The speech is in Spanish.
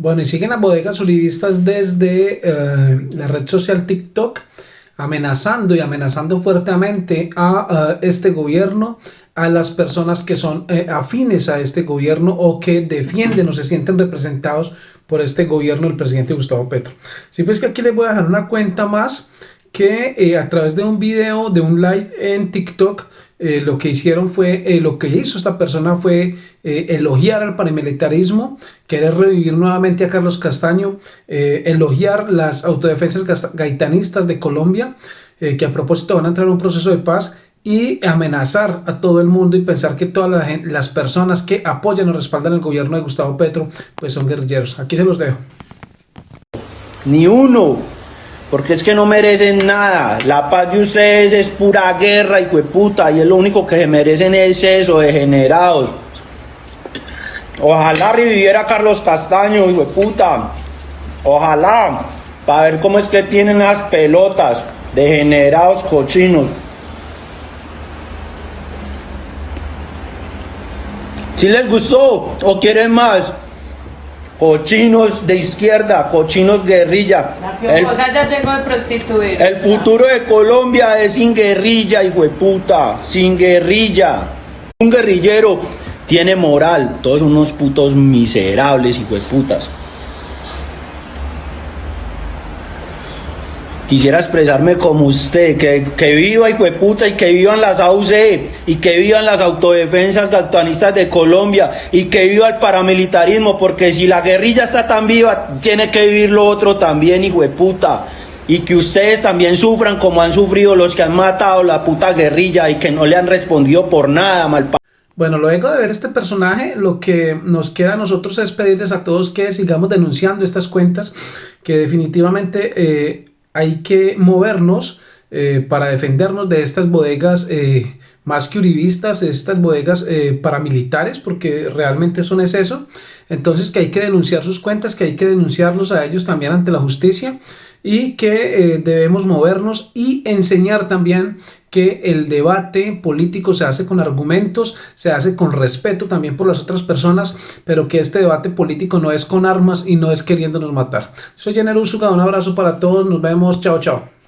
Bueno, y siguen las bodegas uribistas desde eh, la red social TikTok, amenazando y amenazando fuertemente a, este gobierno, a las personas que son eh, afines a este gobierno o que defienden o se sienten representados por este gobierno del presidente Gustavo Petro. Si pues que aquí les voy a dejar una cuenta más que eh, a través de un video, de un live en TikTok, eh, lo que hicieron fue, eh, lo que hizo esta persona fue elogiar al paramilitarismo, querer revivir nuevamente a Carlos Castaño, elogiar las autodefensas gaitanistas de Colombia, que a propósito van a entrar en un proceso de paz y amenazar a todo el mundo y pensar que todas las, personas que apoyan o respaldan el gobierno de Gustavo Petro pues son guerrilleros. Aquí se los dejo. Ni uno, porque es que no merecen nada. La paz de ustedes es pura guerra, hijo de puta, y es lo único que se merecen es eso, degenerados. Ojalá reviviera Carlos Castaño, hijo de puta. Ojalá, para ver cómo es que tienen las pelotas, degenerados cochinos. Si les gustó o quieren más, cochinos de izquierda, cochinos guerrilla. La el, ya de prostituir. El futuro de Colombia es sin guerrilla, hijo de puta, sin guerrilla. Un guerrillero tiene moral, todos unos putos miserables, hijo de putas. Quisiera expresarme como usted, que, que viva de puta y que vivan las AUC y que vivan las autodefensas gatuanistas de Colombia y que viva el paramilitarismo, porque si la guerrilla está tan viva, tiene que vivir lo otro también, hijo de puta. Y que ustedes también sufran como han sufrido los que han matado la puta guerrilla y que no le han respondido por nada, mal bueno, luego de ver este personaje, lo que nos queda a nosotros es pedirles a todos que sigamos denunciando estas cuentas, que definitivamente eh, hay que movernos eh, para defendernos de estas bodegas eh, más que uribistas, estas bodegas eh, paramilitares, porque realmente son es eso. Entonces que hay que denunciar sus cuentas, que hay que denunciarlos a ellos también ante la justicia y que debemos movernos y enseñar también que el debate político se hace con argumentos, se hace con respeto también por las otras personas, pero que este debate político no es con armas y no es queriéndonos matar. Soy Jenner Usuga, un abrazo para todos, nos vemos, chao chao.